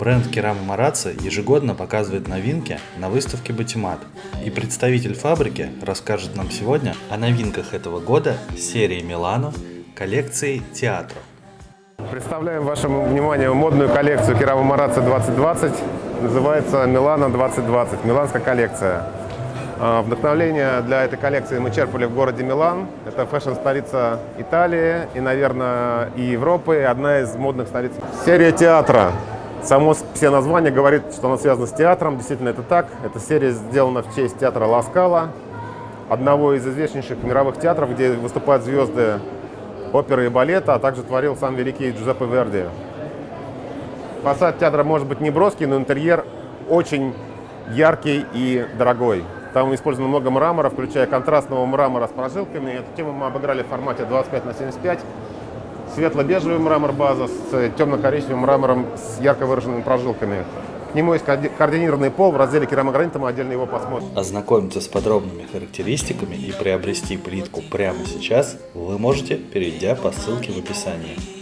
Бренд Керама Марацци ежегодно показывает новинки на выставке Батимат. И представитель фабрики расскажет нам сегодня о новинках этого года серии Милано коллекции театра. Представляем вашему вниманию модную коллекцию Керама Марацци 2020. Называется Милано 2020, миланская коллекция. А, Вдохновление для этой коллекции мы черпали в городе Милан. Это фэшн-столица Италии и, наверное, и Европы, и одна из модных столиц. Серия театра. Само все название говорит, что она связана с театром. Действительно, это так. Эта серия сделана в честь театра Ла Скала, одного из известнейших мировых театров, где выступают звезды оперы и балета, а также творил сам великий Джузеппе Верди. Фасад театра может быть не броский, но интерьер очень яркий и дорогой. Там использовано много мрамора, включая контрастного мрамора с прожилками. Эту тему мы обыграли в формате 25 на 75 светло-бежевый мрамор база с темно-коричневым мрамором с ярко выраженными прожилками. К нему есть координированный пол, в разделе керамогранита мы отдельно его посмотрим. Ознакомиться с подробными характеристиками и приобрести плитку прямо сейчас вы можете, перейдя по ссылке в описании.